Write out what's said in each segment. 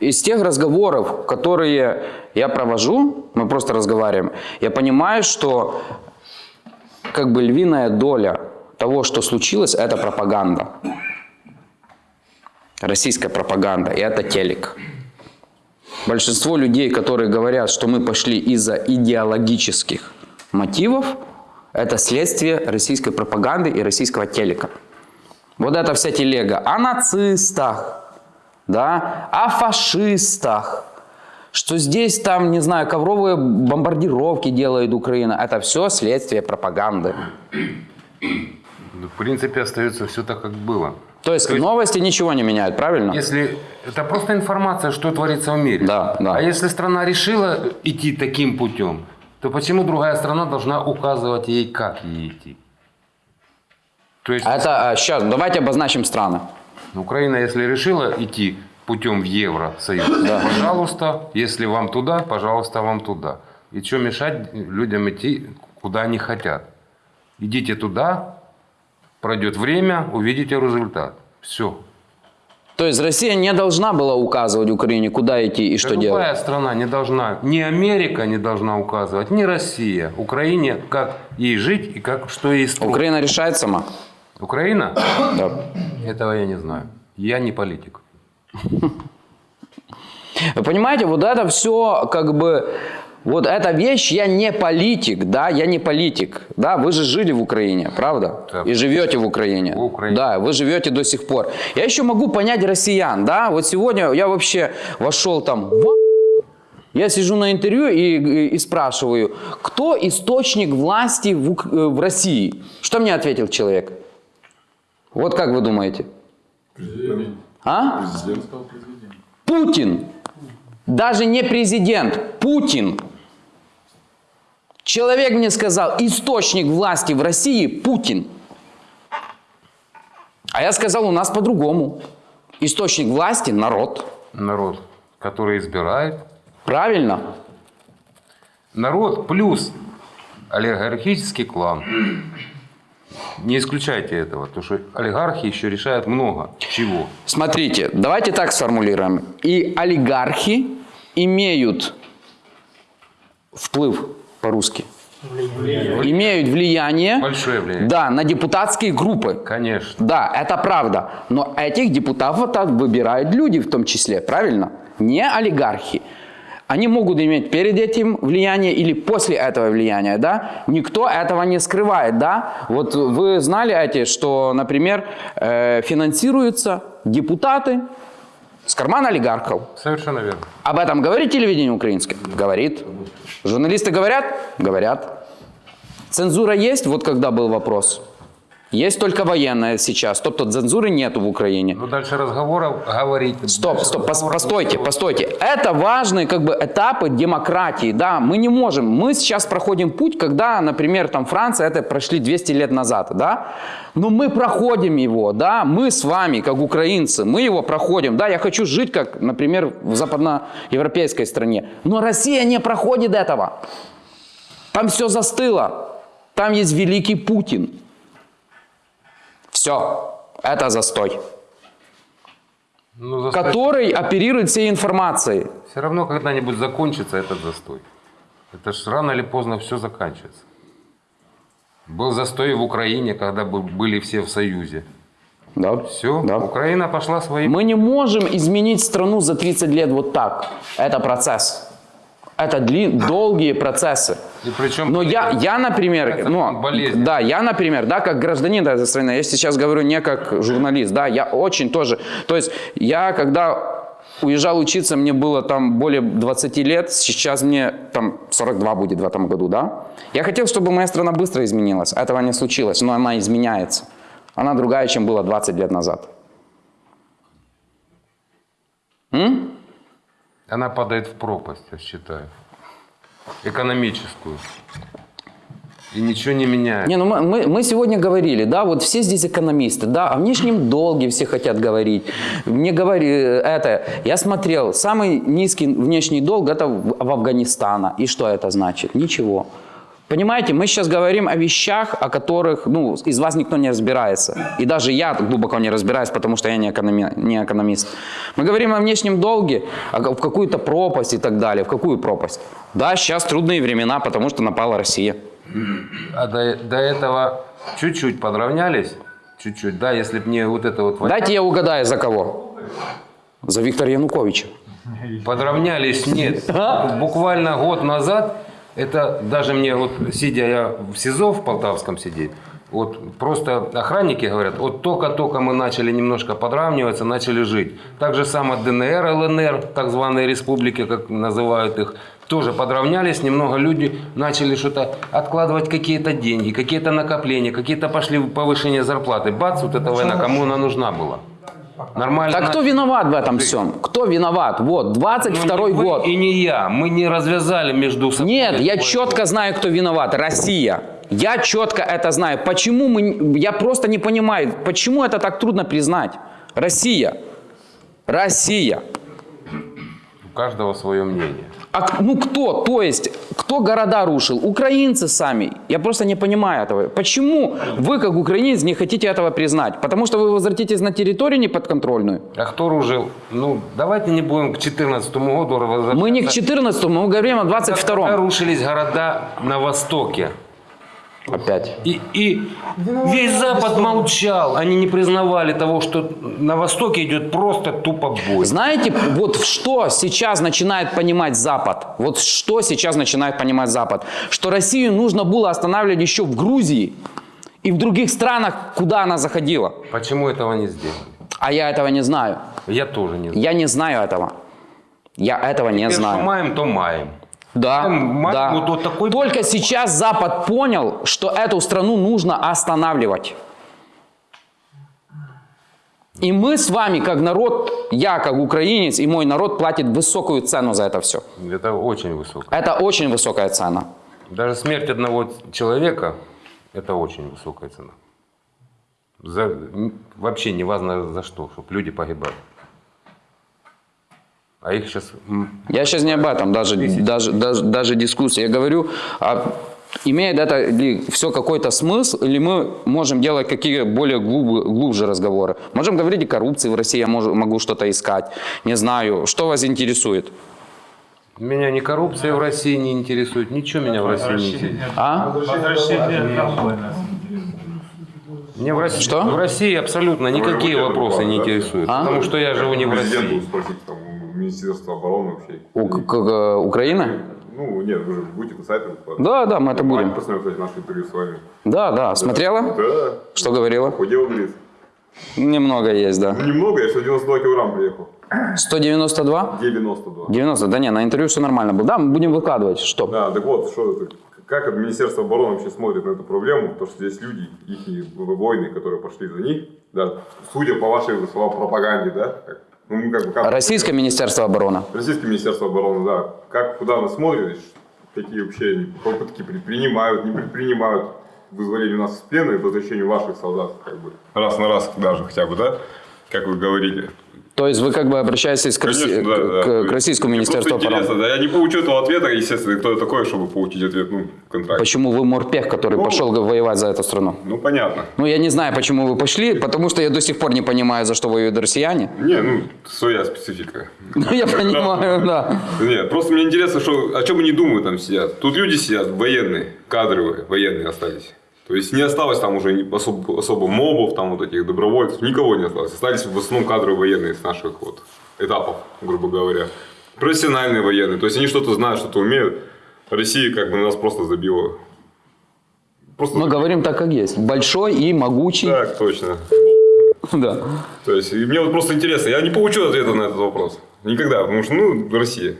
Из тех разговоров, которые я провожу, мы просто разговариваем, я понимаю, что как бы львиная доля того, что случилось, это пропаганда. Российская пропаганда, и это телек. Большинство людей, которые говорят, что мы пошли из-за идеологических мотивов, это следствие российской пропаганды и российского телека. Вот эта вся телега о нацистах, да, о фашистах, что здесь там, не знаю, ковровые бомбардировки делает Украина. Это все следствие пропаганды. Ну, В принципе, остается все так, как было. То есть, новости ничего не меняют, правильно? Если это просто информация, что творится в мире. Да, да. А если страна решила идти таким путем, то почему другая страна должна указывать ей, как ей идти? То есть Это сейчас, давайте обозначим страны. Украина, если решила идти путем в Евросоюз, пожалуйста, если вам туда, пожалуйста, вам туда. И что мешать людям идти, куда они хотят? Идите туда, пройдет время, увидите результат. Все. То есть Россия не должна была указывать Украине, куда идти и что Любая делать. страна не должна, ни Америка не должна указывать, ни Россия Украине, как ей жить и как, что ей строить. Украина решает сама. Украина? Да. Этого я не знаю. Я не политик. Вы понимаете, вот это все как бы... Вот эта вещь, я не политик, да, я не политик, да, вы же жили в Украине, правда? Да. И живете в Украине. В Украине. Да, вы живете до сих пор. Я еще могу понять россиян, да, вот сегодня я вообще вошел там в я сижу на интервью и, и- и спрашиваю, кто источник власти в, э, в России? Что мне ответил человек? Вот как вы думаете? А? Путин. Даже не президент, Путин. Человек мне сказал, источник власти в России Путин. А я сказал, у нас по-другому. Источник власти – народ. Народ, который избирает. Правильно? Народ плюс олигархический клан. Не исключайте этого, потому что олигархи еще решают много чего. Смотрите, давайте так сформулируем. И олигархи имеют вплыв по-русски. Имеют влияние, Большое влияние. да, на депутатские группы. Конечно. Да, это правда. Но этих депутатов так выбирают люди в том числе, правильно? Не олигархи. Они могут иметь перед этим влияние или после этого влияния, да? Никто этого не скрывает, да? Вот вы знали эти, что, например, э, финансируются депутаты с кармана олигархов. Совершенно верно. Об этом говорит телевидение украинское? Говорит. Журналисты говорят? Говорят. Цензура есть? Вот когда был вопрос. Есть только военная сейчас. Тобто цензуры нету в Украине. Ну, дальше разговоров говорить. Стоп, Дальше стоп, пос- постойте, постойте. Это важные как бы этапы демократии, да. Мы не можем, мы сейчас проходим путь, когда, например, там Франция это прошли 200 лет назад, да. Но мы проходим его, да. Мы с вами, как украинцы, мы его проходим, да. Я хочу жить, как, например, в западноевропейской стране. Но Россия не проходит этого. Там все застыло. Там есть великий Путин. Все, это застой, Ну, застой- который оперирует всей информацией. Все равно когда-нибудь закончится этот застой. Это ж рано или поздно все заканчивается. Был застой в Украине, когда бы- были все в Союзе. Да? Все, Да. Украина пошла своим. Мы не можем изменить страну за 30 лет вот так. Это процесс. Это дли- долгие процессы. И причем Но я, я, например, ну, болезнь. да, я, например, да, как гражданин этой страны, я сейчас говорю не как журналист, да, я очень тоже, то есть я когда уезжал учиться, мне было там более 20 лет, сейчас мне там 42 будет в этом году, да. Я хотел, чтобы моя страна быстро изменилась, этого не случилось, но она изменяется. Она другая, чем была 20 лет назад. М? Она падает в пропасть, я считаю. Экономическую. И ничего не меняет. Не, ну мы, мы, мы сегодня говорили, да, вот все здесь экономисты, да, о внешнем долге все хотят говорить. Мне говори это, я смотрел, самый низкий внешний долг это в, в Афганистана. И что это значит? Ничего. Понимаете, мы сейчас говорим о вещах, о которых, ну, из вас никто не разбирается. И даже я глубоко не разбираюсь, потому что я не, экономи- не экономист. Мы говорим о внешнем долге, о, в какую-то пропасть и так далее. В какую пропасть? Да, сейчас трудные времена, потому что напала Россия. А до, до этого чуть-чуть подравнялись, чуть-чуть, да, если бы не вот это вот... Дайте я угадаю, за кого? За Виктора Януковича. Подравнялись, нет. Буквально год назад, это даже мне вот, сидя я в СИЗО в Полтавском сидеть, вот просто охранники говорят, вот только-только мы начали немножко подравниваться, начали жить. Так же самое ДНР, ЛНР, так званые республики, как называют их, тоже подравнялись, немного люди начали что-то откладывать какие-то деньги, какие-то накопления, какие-то пошли повышение зарплаты. Бац, вот эта война, кому она нужна была? Нормально. Так кто виноват в этом всем? Кто виноват? Вот, Ну, 22 не вы год. И не я. Мы не развязали между собой. Нет, я четко знаю, кто виноват. Россия. Я четко это знаю. Почему мы... Я просто не понимаю, почему это так трудно признать. Россия. Россия. У каждого свое мнение. А ну кто? То есть, кто города рушил? Украинцы сами. Я просто не понимаю этого. Почему вы, как украинец, не хотите этого признать? Потому что вы возвратитесь на территорию неподконтрольную? А кто ружил? Ну, давайте не будем к 2014 году возвращаться. Мы не к 14 мы говорим о Когда 22 рушились города на Востоке. Опять. И, и весь Запад молчал. Они не признавали того, что на Востоке идет просто тупо бой. Знаете, вот что сейчас начинает понимать Запад? Вот что сейчас начинает понимать Запад? Что Россию нужно было останавливать еще в Грузии и в других странах, куда она заходила. Почему этого не сделали? А я этого не знаю. Я тоже не знаю. Я не знаю этого. Я этого не Теперь, что знаю. маем, то маем. Да, Ма- да. вот- вот такой- Только сейчас Запад понял, что эту страну нужно останавливать. И мы с вами, как народ, я как украинец и мой народ платит высокую цену за это все. Это очень высоко. Это очень высокая цена. Даже смерть одного человека – это очень высокая цена. За, вообще не важно за что, чтобы люди погибали. А их сейчас... Я сейчас не об этом, даже, даже, даже, даже дискуссия. Я говорю, а имеет это ли все какой-то смысл, или мы можем делать какие более глуб- глубже разговоры? Можем говорить о коррупции в России, я мож- могу что-то искать. Не знаю, что вас интересует? Меня ни коррупция в России не интересует, ничего меня в России не интересует. А? Мне в России, Что? в России абсолютно никакие вопросы не интересуют, А? потому что я живу не в России. Министерства обороны вообще. У, к- к- Украины? Ну, нет, вы же будете на сайте. Да, да, мы это будем. Посмотрим, кстати, наше интервью с вами. Да, да, смотрела? Да. Что говорила? Худел, говорит. Немного есть, да. Ну, немного, я 192 килограмм приехал. 192? 92. 90, да не, на интервью все нормально было. Да, мы будем выкладывать, что? Да, так вот, что это, как Министерство обороны вообще смотрит на эту проблему, потому что здесь люди, их воины, которые пошли за них, да, судя по вашей словам пропаганде, да, как, ну, мы как бы как, Российское Министерство обороны. Российское Министерство обороны, да, как куда оно смотрит, какие вообще попытки предпринимают, не предпринимают вызволению нас из плена и возвращению ваших солдат, как бы. Раз на раз даже хотя бы, да, как вы говорите. То есть вы как бы обращаетесь к, Росси- Конечно, да, к- да. к- к Российскому Мне Министерству интересно, да, я не получу этого ответа, естественно, кто я такой, чтобы получить ответ, ну, в контракте. Почему вы морпех, который Ну, пошел воевать за эту страну? Ну, понятно. Ну, я не знаю, почему вы пошли, потому что я до сих пор не понимаю, за что воюют россияне. Не, ну, своя специфика. Ну, я понимаю, да. Нет, просто мне интересно, что, о чем они думают там сидят. Тут люди сидят, военные, кадровые, военные остались. То есть не осталось там уже особо, особо мобов, там вот этих добровольцев, никого не осталось. Остались в основном кадровые военные с наших вот этапов, грубо говоря. Профессиональные военные, то есть они что-то знают, что-то умеют. Россия как бы на нас просто забила. Просто Мы говорим так, как есть. Большой и могучий. Так, точно. Да. То есть, мне вот просто интересно, я не получу ответа на этот вопрос. Никогда, потому что, ну, Россия.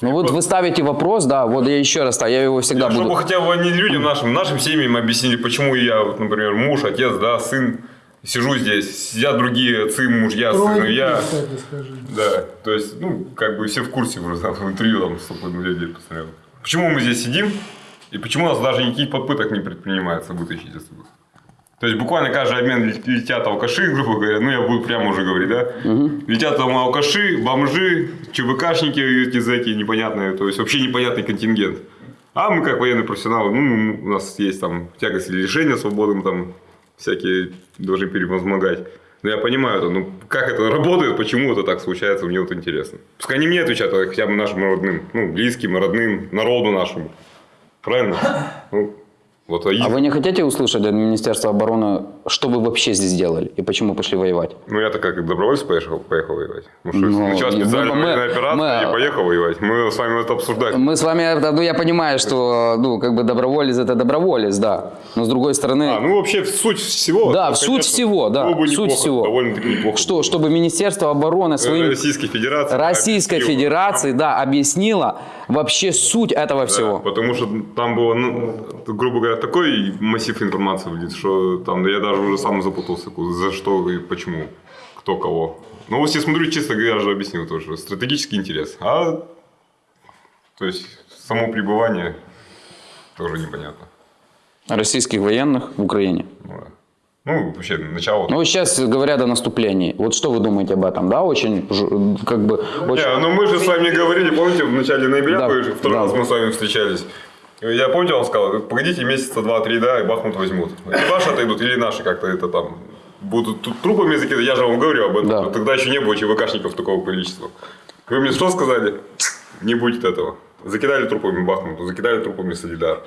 Ну вот вы ставите вопрос, да, вот я еще раз, я его всегда Чтобы буду... хотя бы они людям нашим, нашим семьям объяснили, почему я, вот, например, муж, отец, да, сын, сижу здесь, сидят другие отцы, мужья, сыны, я. кстати, скажи. Да, то есть, ну, как бы все в курсе уже, там, в интервью там столько людей посмотрел. Почему мы здесь сидим, и почему у нас даже никаких попыток не предпринимается вытащить отсюда. То есть буквально каждый обмен лет- летят алкаши, грубо говоря, ну я буду прямо уже говорить, да? Летят там алкаши, бомжи, ЧВКшники эти зэки непонятные, то есть вообще непонятный контингент. А мы как военные профессионалы, ну, у нас есть там тягость или лишения свободы, мы там всякие должны превозмогать. Но я понимаю это, ну как это работает, почему это так случается, мне вот интересно. Пускай не мне отвечают, а хотя бы нашим родным, ну, близким, родным, народу нашему. Правильно? Ну, вот, а, А их- вы не хотите услышать от Министерства обороны, что вы вообще здесь делали и почему пошли воевать? Ну, я-то как добровольец поехал, поехал воевать. Ну, что, Ну, началась специальная мы- военная операция мы- и поехал воевать. Мы с вами это обсуждать. Мы с вами, это, ну я понимаю, что ну как бы доброволец это доброволец, да. Но с другой стороны, А, ну вообще суть всего. Да, суть конечно, всего, да, бы суть неплохо, всего. Довольно-таки неплохо. что, было. чтобы Министерство обороны Э, своим Российской Федерации. Российской объяснило. Федерации, да, объяснила вообще суть этого Да, всего. потому что там было, ну, грубо говоря, такой массив информации, блин, что там я даже уже сам запутался, за что и почему, кто кого. Ну, вот я смотрю, говоря, я же объяснил тоже, стратегический интерес. А, то есть, само пребывание тоже непонятно. Российских военных в Украине. Ну, да. Ну, вообще, начало. Ну, сейчас говорят о наступлении. Вот что вы думаете об этом, да? Очень, как бы, очень... Не, ну мы же с вами говорили, помните, в начале ноября, Да, вы второй да. раз мы с вами встречались. Я помните, он сказал, погодите месяца два-три, да, и Бахмут возьмут. Или ваши отойдут, или наши как-то это там будут тут трупами закидывать. Я же вам говорю об этом. Да. Тогда еще не было ЧВКшников такого количества. Вы мне что сказали? Не будет этого. Закидали трупами Бахмуту, закидали трупами Солидар.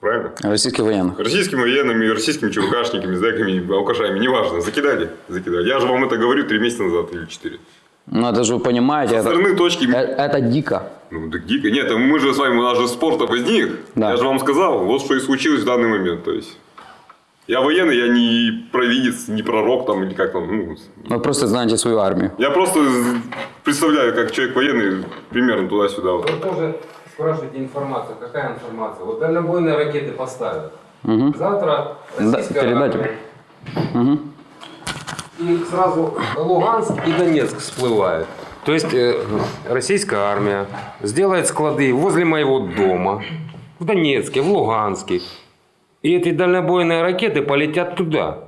Правильно? Российских военных. Российскими военными, российскими ЧВКшниками, зэками, алкашами, неважно. Закидали, закидали. Я же вам это говорю три месяца назад или четыре. Ну, это же вы понимаете, Со это, стороны точки э- это дико. ну, так дико. Нет, мы же с вами, у нас же спорта возник. Да. Я же вам сказал, вот что и случилось в данный момент. То есть, я военный, я не провидец, не пророк там, или как там. Ну, Вы просто знаете свою армию. я просто представляю, как человек военный, примерно туда-сюда. Вот. Вы тоже спрашиваете информацию. Какая информация? Вот дальнобойные ракеты поставят. Завтра Да, российская передайте. армия. И сразу Луганск и Донецк всплывают. То есть э, российская армия сделает склады возле моего дома, в Донецке, в Луганске. И эти дальнобойные ракеты полетят туда.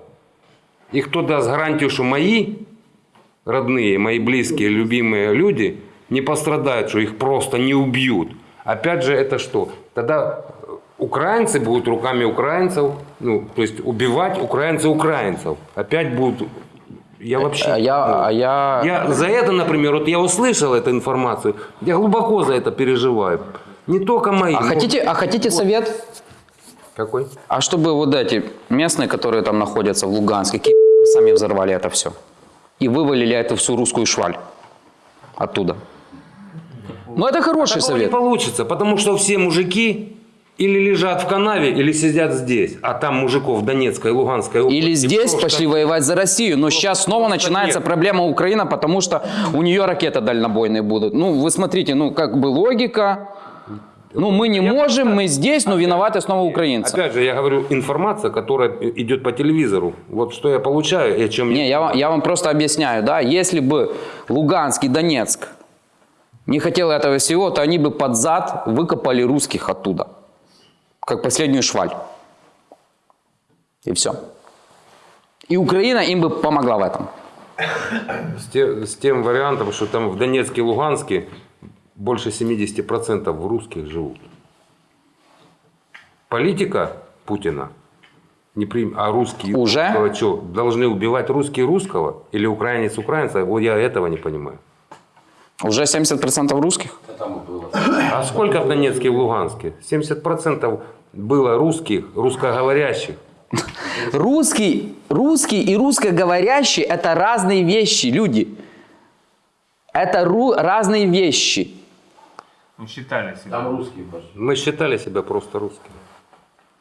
И кто даст гарантию, что мои родные, мои близкие, любимые люди не пострадают, что их просто не убьют. Опять же, это что? Тогда украинцы будут руками украинцев, ну, то есть убивать украинцы украинцев. Опять будут... Я вообще... А я, ну, а я, я за это, например, вот я услышал эту информацию, я глубоко за это переживаю. Не только мои. а но- хотите, а хотите совет? Какой? А чтобы вот эти местные, которые там находятся в Луганске, сами взорвали это все. И вывалили эту всю русскую шваль оттуда. Ну, это хороший Такого не совет. получится, потому что все мужики или лежат в канаве, или сидят здесь. А там мужиков Донецкой и Луганской области Или здесь просто- пошли воевать за Россию. Но сейчас снова начинается нет. проблема Украины, потому что у нее ракеты дальнобойные будут. Ну, вы смотрите, ну, как бы логика. Ну, мы не можем, мы здесь, но виноваты снова украинцы. Опять же, я говорю, информация, которая идет по телевизору. Вот что я получаю и о чем Не, я, вам- я вам просто объясняю, да, если бы Луганск и Донецк не хотел этого всего, то они бы под зад выкопали русских оттуда, как последнюю шваль. И все. И Украина им бы помогла в этом. С, те- с тем вариантом, что там в Донецке и Луганске больше 70% русских живут. Политика Путина не прим... А русские Уже? что, должны убивать русские русского или украинец украинца? Вот я этого не понимаю. Уже 70% русских? А сколько в Донецке и в Луганске? 70% было русских, русскоговорящих. Русский, русский и русскоговорящий – это разные вещи, люди. Это ру- разные вещи. Ну, считали себя. Мы считали себя просто русскими.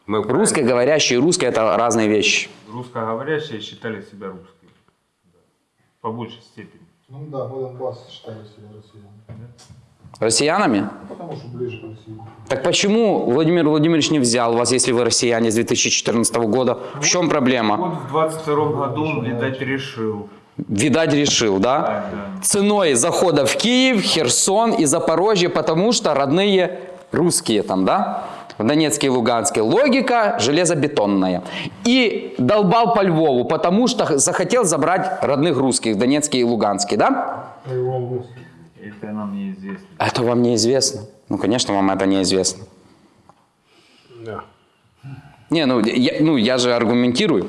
Мы украинцы. Русскоговорящий и русский – это разные вещи. Русскоговорящие считали себя русскими. Да. По большей степени. Ну да, мы Донбасс считали себя россиянами. Россиянами? Потому что ближе к России. Так почему Владимир Владимирович не взял вас, если вы россияне с 2014 года? В чем проблема? Вот в 22 году он, видать, решил. Видать, решил, да? Да, да. Ценой захода в Киев, Херсон и Запорожье, потому что родные русские там, да? В Донецке и Луганске. Логика железобетонная. И долбал по Львову, потому что захотел забрать родных русских в Донецке и Луганске, да? Это нам неизвестно. Это вам неизвестно. Ну, конечно, вам это неизвестно. Не, ну я, ну я же аргументирую.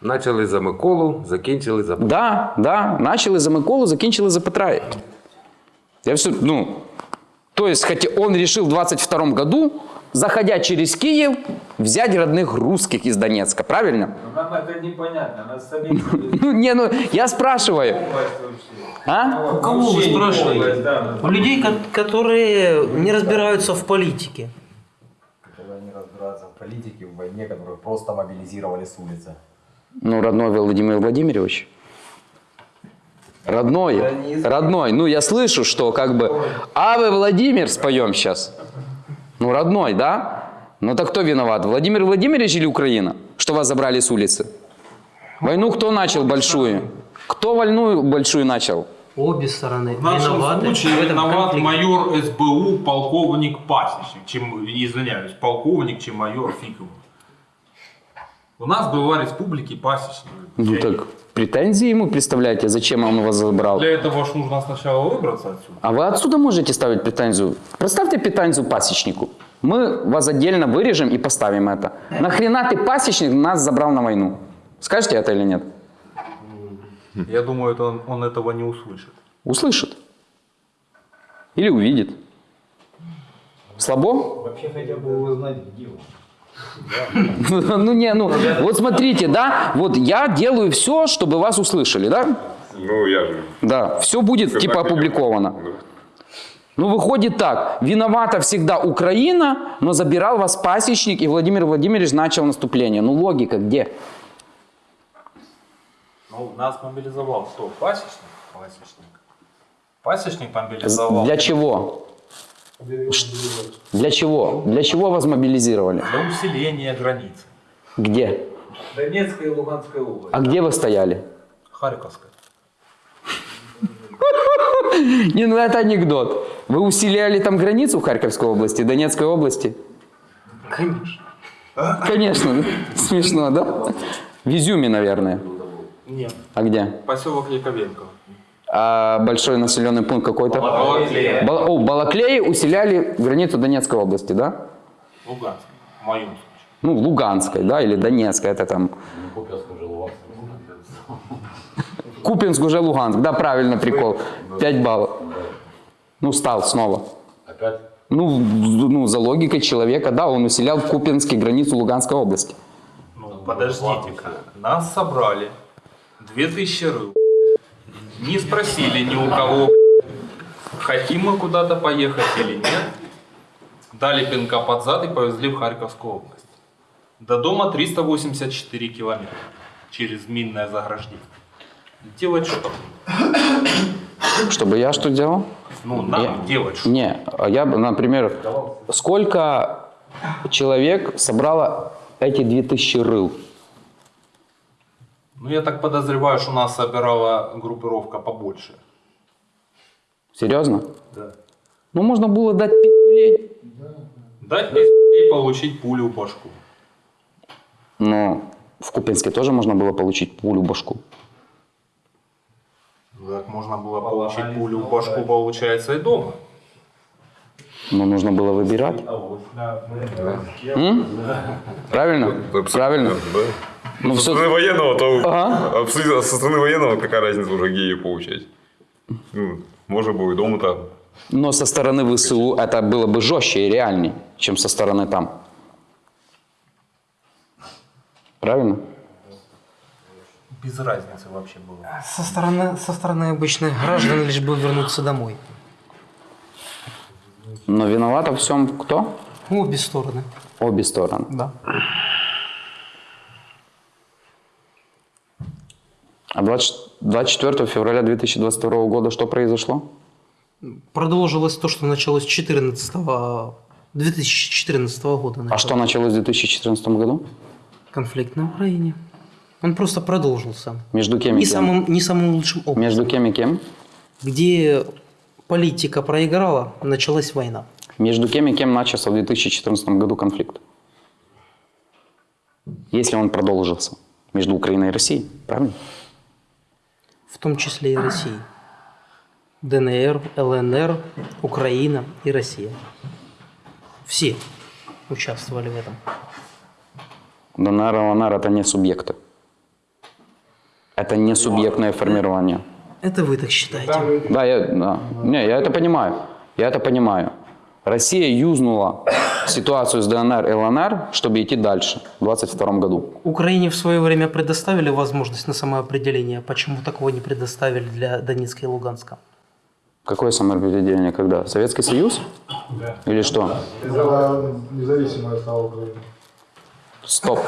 Начали за Миколу, закінчили за Да, да, начали за Миколу, закінчили за Петра. Я все, ну, то есть, хотя он решил в 22 году, заходя через Киев, взять родных русских из Донецка, правильно? Нам это непонятно, нас самих Ну, не, ну, я спрашиваю, а? У кого вы спрашиваете? У людей, ко- которые не разбираются в политике. Когда они разбираются в политике, в войне, которую просто мобилизировали с улицы. Ну, родной Владимир Владимирович. Родной, родной. Ну, я слышу, что как бы Авы Владимир споем сейчас. Ну, родной, да? Ну, так кто виноват? Владимир Владимирович или Украина? Что вас забрали с улицы? Войну кто начал большую? Кто войну большую начал? Обе стороны В нашем виноваты. случае в этом виноват конфликте. майор СБУ, полковник Пасечник, чем, извиняюсь, полковник, чем майор Фиков. У нас была республики Пасечник. Ну, так претензии ему представляете, зачем он вас забрал? Для этого ж нужно сначала выбраться отсюда. А вы отсюда можете ставить претензию? Представьте претензию пасечнику. Мы вас отдельно вырежем и поставим это. Нахрена ты пасечник нас забрал на войну? Скажете это или нет? Я думаю, это он, он этого не услышит. Услышит. Или увидит. Слабо? Вообще хотел бы узнать, где он. Ну не, ну вот смотрите, да, вот я делаю все, чтобы вас услышали, да? Ну, я же... Да, все будет типа опубликовано. делаю. Ну, выходит так. Виновата всегда Украина, но забирал вас пасечник, и Владимир Владимирович начал наступление. Ну, логика где? Ну, нас мобилизовал кто? Пасечник? Пасечник. Пасечник мобилизовал Для чего? Для чего? Для чего вас мобилизировали? для усиления границы. Где? Донецкая и Луганская область. А где вы стояли? Харьковская. Не, ну это анекдот. Вы усиляли там границу в Харьковской области, Донецкой области? Конечно. Конечно. Смешно, да? В Изюме, наверное. Нет. А где? Поселок Яковенко. А большой населенный пункт какой-то? Балаклея. Бал- О, Балаклеи усиляли границу Донецкой области, да? Луганск. В моем случае. Ну, Луганской, да, или Донецкой, это там. Купинск уже Луганск, да, правильно, прикол. 5 баллов. Ну, стал снова. Опять? Ну, ну, за логикой человека, да, он усилял в Купинске границу Луганской области. Ну, подождите-ка. Нас собрали. 2000 рыл. Не спросили ни у кого, хотим мы куда-то поехать или нет. Дали пинка под зад и повезли в Харьковскую область. До дома 384 километра через минное заграждение. Делать что? Чтобы я что делал? Ну, нам Я- делать что? Не, а я бы, например, сколько человек собрало эти 2000 рыл? Ну, я так подозреваю, что нас собирала группировка побольше. Серьезно? Да. Ну, можно было дать пиздюлей. Дать пизде и получить пулю в башку. Но в Купинске тоже можно было получить пулю в башку. Ну, Так можно было получить пулю в башку, получается, и дома. Но нужно было выбирать. М? Правильно? Правильно. Ну, Со все... стороны военного, то Ага. абсолютно со стороны военного какая разница уже геи получать. Ну, можно было и дома-то. Но со стороны ВСУ это было бы жестче и реальней, чем со стороны там. Правильно? Без разницы вообще было. Со стороны, со стороны обычных граждан лишь бы вернуться домой. Но виноват во всем кто? Обе стороны. Обе стороны. Да. А 20 24 февраля 2022 года что произошло? Продолжилось то, что началось 14 2014 года. А началось. что началось в 2014 году? Конфликт на Украине. Он просто продолжился. Между кем и Не кем? самым, не самым лучшим образом. Между кем и кем? Где политика проиграла, началась война. Между кем и кем начался в 2014 году конфликт? Если он продолжился. Между Украиной и Россией, правильно? В том числе и России. ДНР, ЛНР, Украина и Россия. Все. участвовали в этом? ДНР, ЛНР это не субъекты. Это не субъектное формирование. Это вы так считаете. Да, я, да. Не, я это понимаю. Я это понимаю. Россия юзнула ситуацию с ДНР и ЛНР, чтобы идти дальше в 22 году. Украине в свое время предоставили возможность на самоопределение. Почему такого не предоставили для Донецка и Луганска? Какое самоопределение когда? Советский Союз? Или что? Независимая стала Украина. Стоп.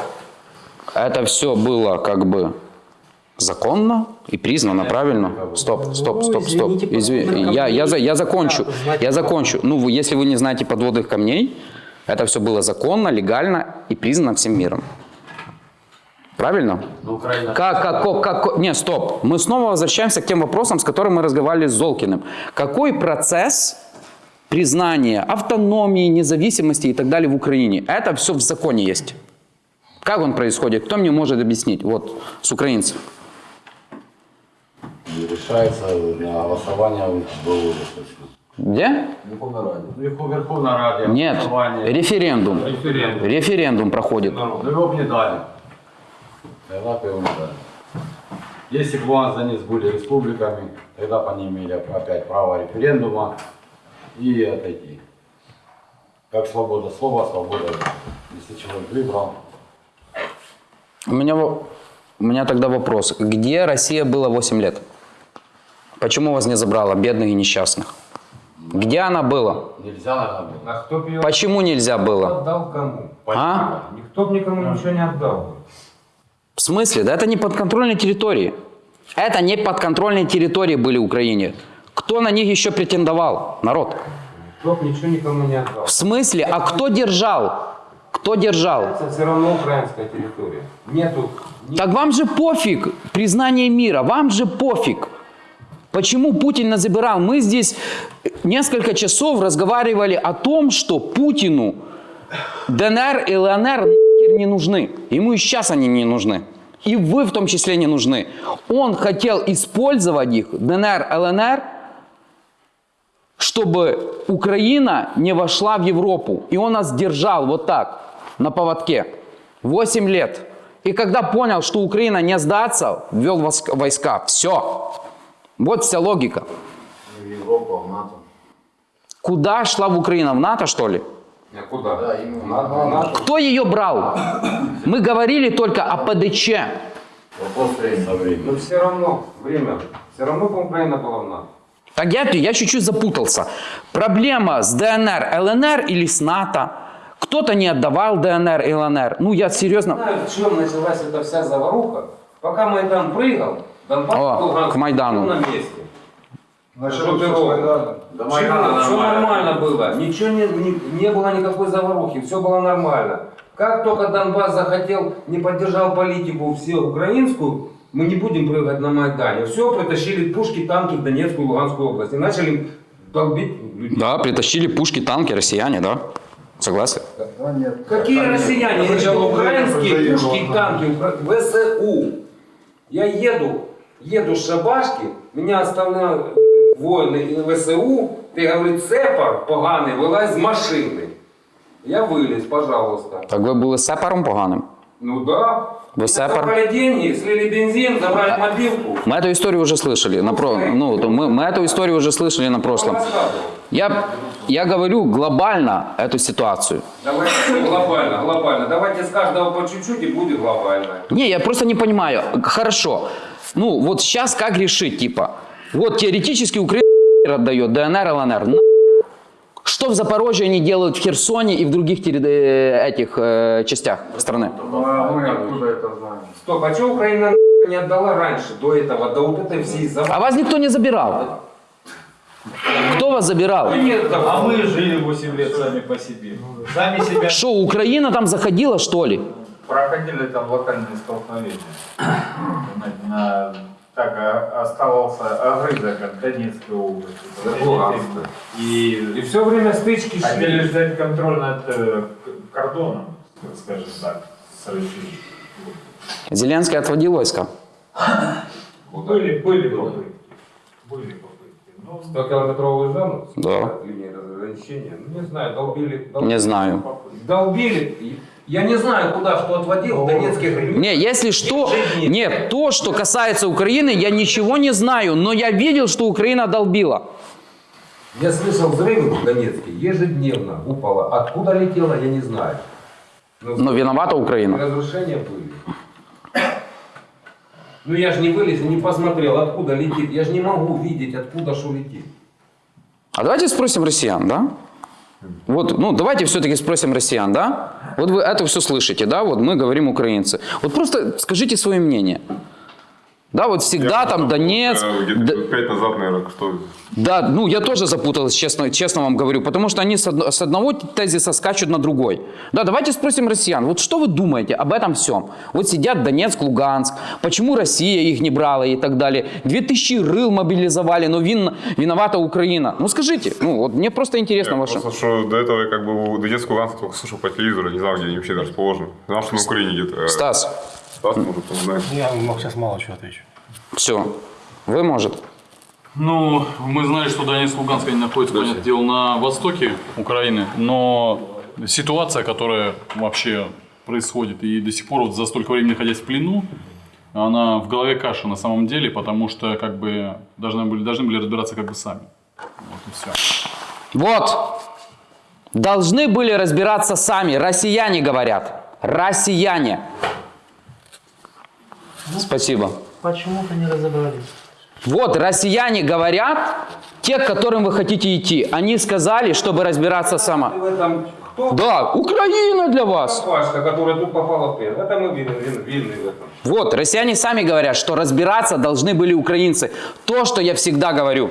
Это все было как бы законно и признано правильно. Стоп, стоп, стоп, стоп. извините, Изви- подводных Я, я, я закончу. Я закончу. Ну, если вы не знаете подводных камней, это все было законно, легально и признано всем миром. Правильно? Как, как, как, как- не, стоп. Мы снова возвращаемся к тем вопросам, с которыми мы разговаривали с Золкиным. Какой процесс признания автономии, независимости и так далее в Украине? Это все в законе есть. Как он происходит? Кто мне может объяснить? Вот, с украинцев. Решается на голосование достаточно. Где? Верховная Раде. Нет. Референдум. Референдум. Референдум проходит. Ну его бы не дали. Тогда бы его не дали. Если бы у нас они были республиками, тогда бы они имели опять право референдума и отойти. Как свобода слова, свобода, если человек выбрал. У меня, у меня тогда вопрос. Где Россия была 8 лет? Почему вас не забрала, бедных и несчастных? Где она была? Нельзя, наверное, было. А кто бы ее Почему нельзя было? отдал кому? А? Никто бы никому ничего не отдал. В смысле? Да это не подконтрольные территории. Это не подконтрольные территории были Украине. Кто на них еще претендовал? Народ. Никто бы ничего никому не отдал. В смысле? А кто держал? Кто держал? Это все равно украинская территория. Нету Так вам же пофиг признание мира, вам же пофиг. Почему Путин нас забирал? Мы здесь несколько часов разговаривали о том, что Путину ДНР и ЛНР не нужны. Ему и сейчас они не нужны. И вы в том числе не нужны. Он хотел использовать их, ДНР, ЛНР, чтобы Украина не вошла в Европу. И он нас держал вот так, на поводке. 8 лет. И когда понял, что Украина не сдаться, ввел войск- войска. Все. Вот вся логика. В Европу, в НАТО. Куда шла в Украина? В НАТО, что ли? А куда? Да, именно. Надо, надо. Кто ее брал? Мы говорили только о ПДЧ. Вопрос времени. Но все равно время. Все равно Украина была в НАТО. Так я, я чуть-чуть запутался. Проблема с ДНР, ЛНР или с НАТО? Кто-то не отдавал ДНР и ЛНР. Ну, я серьезно... знаю, в чем началась эта вся заваруха. Пока Майдан прыгал, О, Луганск к Майдану. на месте. Началось все с. Майдана. До Все, Майдана все нормально. было, ничего не, не, не было никакой заварухи, все было нормально. Как только Донбасс захотел, не поддержал политику всю украинскую, мы не будем прыгать на Майдане. Все, притащили пушки, танки в Донецкую и Луганскую область. И начали долбить людей. Да, притащили пушки, танки, россияне, да? Согласен? Да нет. Какие россияне? Зачем Это Украина украинские пушки и танки, ВСУ. Я еду, еду с шабашки, меня оставляют воїни ВСУ, ти говорить, цепар поганий, вилазь з машини. Я виліз, пожалуйста. Так ви були сепаром поганим? Ну да. Вы сепар? Забрали деньги, слили бензин, забрали мобилку. Мы эту историю уже слышали. На про... ну, мы, мы эту историю уже слышали на прошлом. Я, я говорю глобально эту ситуацию. Давайте глобально, глобально. Давайте с каждого по чуть-чуть и будет глобально. Не, я просто не понимаю. Хорошо. Ну, вот сейчас как решить, типа, вот теоретически Украина отдает ДНР, ЛНР. Что в Запорожье они делают в Херсоне и в других э, этих э, частях страны? Ну, а мы откуда это знаем? Стоп, а что Украина не отдала раньше, до этого, до вот этой всей заварухи? А вас никто не забирал. Кто вас забирал? Нет, да, А мы жили 8 лет сами по себе. Сами себя Что, Украина там заходила, что ли? проходили там локальные столкновения. На- на- так а, оставался огрызок от Донецкой области. Луганска. И И все время стычки хотели шли. взять контроль над э, кордоном, скажем так, с Россией. Зеленский отводил войска. Были, были попытки. Были попытки. Но 100 километровую зону? Да. Линии разграничения. Ну, не знаю, долбили. Не знаю. Долбили. Я не знаю, куда что отводил. Донецких Не, если что, нет, то, что касается Украины, я ничего не знаю, но я видел, что Украина долбила. Я слышал взрывы в Донецке ежедневно упало. Откуда летело, я не знаю. Но Но виновата Украина. разрушения были. Ну я же не вылез и не посмотрел, откуда летит. Я же не могу видеть, откуда что летит. А давайте спросим россиян, да? Вот, ну, давайте все-таки спросим россиян, да? Вот вы это все слышите, да? Вот мы говорим украинцы. Вот просто скажите свое мнение. Да, вот всегда там Донецк, Где-то Д- лет пять назад, наверное, что... Да, ну я тоже запуталась, честно, честно вам говорю, потому что они с, одно- с одного тезиса скачут на другой. Да, давайте спросим россиян, вот что вы думаете об этом всем? Вот сидят Донецк, Луганск, почему Россия их не брала и так далее. Две тысячи рыл мобилизовали, но вин, виновата Украина. Ну скажите, ну вот мне просто интересно Я ваше... Просто, что до этого я как бы у Донецкого Луганска только слушал по телевизору, не знал, где они вообще расположены. Знал, что на Украине где-то. э, Стас, Стас, может, знает. Я сейчас мало чего отвечу. все, вы может. Ну, мы знаем, что Донецк Луганск они находятся, понятное дело, на востоке Украины, но ситуация, которая вообще происходит, и до сих пор вот за столько времени находясь в плену, она в голове каша на самом деле, потому что как бы должны были, должны были разбираться как бы сами. Вот и все. Вот, должны были разбираться сами, россияне говорят, россияне. Спасибо. Почему-то не разобрались. Вот россияне говорят, те, к которым вы хотите идти, они сказали, чтобы разбираться сама. В этом кто? Да, Украина для вас. Пашка, которая тут попала в плен. Это мы винны, винны в этом. Вот, россияне сами говорят, что разбираться должны были украинцы. То, что я всегда говорю.